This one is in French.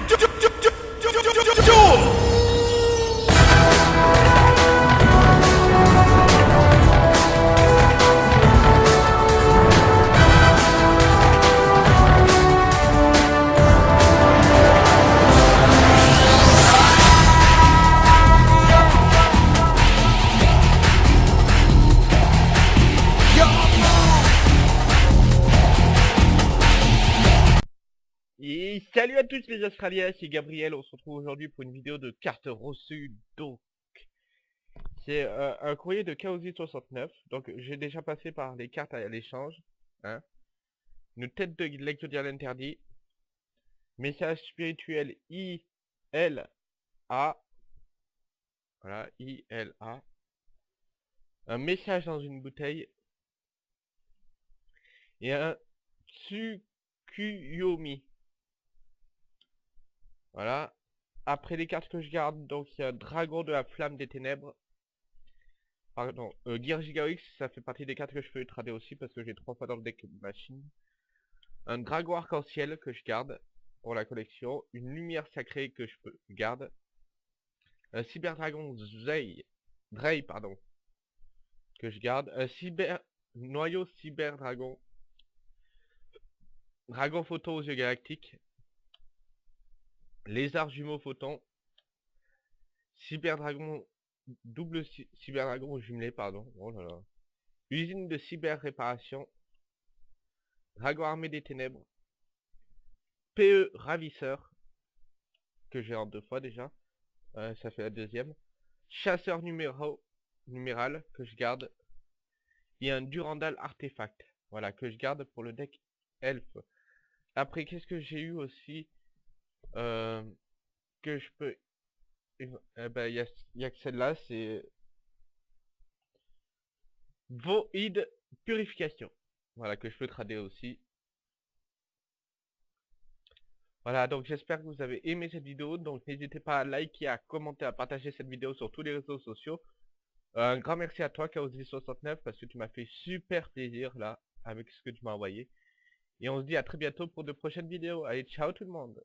Washington. Salut à tous les Australiens, c'est Gabriel, on se retrouve aujourd'hui pour une vidéo de cartes reçues donc. C'est euh, un courrier de Chaosy69, donc j'ai déjà passé par les cartes à l'échange. Hein. Une tête de lecture interdit. Message spirituel I-L-A. Voilà, I-L-A. Un message dans une bouteille. Et un Tsukuyomi. Voilà. Après les cartes que je garde, donc il y a Dragon de la Flamme des Ténèbres. Pardon, euh, Gear X, ça fait partie des cartes que je peux trader aussi parce que j'ai trois fois dans le deck machine. Un Dragon Arc-en-Ciel que je garde pour la collection. Une Lumière Sacrée que je peux garde. Un Cyber Dragon Zay, Dray, pardon, que je garde. Un Cyber Noyau Cyber Dragon. Dragon Photo aux yeux galactiques Lézard jumeau photon. Cyberdragon. Double cyberdragon jumelé, pardon. Oh. Usine de cyber réparation. Dragon armé des ténèbres. PE ravisseur. Que j'ai en deux fois déjà. Euh, ça fait la deuxième. Chasseur numéro numéral que je garde. Et un Durandal artefact. Voilà, que je garde pour le deck elfe. Après, qu'est-ce que j'ai eu aussi? Euh, que je peux... Eh ben, il y a, que celle-là, c'est... Void Purification. Voilà, que je peux trader aussi. Voilà, donc j'espère que vous avez aimé cette vidéo. Donc n'hésitez pas à liker, à commenter, à partager cette vidéo sur tous les réseaux sociaux. un grand merci à toi, Chaos69, parce que tu m'as fait super plaisir, là, avec ce que tu m'as envoyé. Et on se dit à très bientôt pour de prochaines vidéos. Allez, ciao tout le monde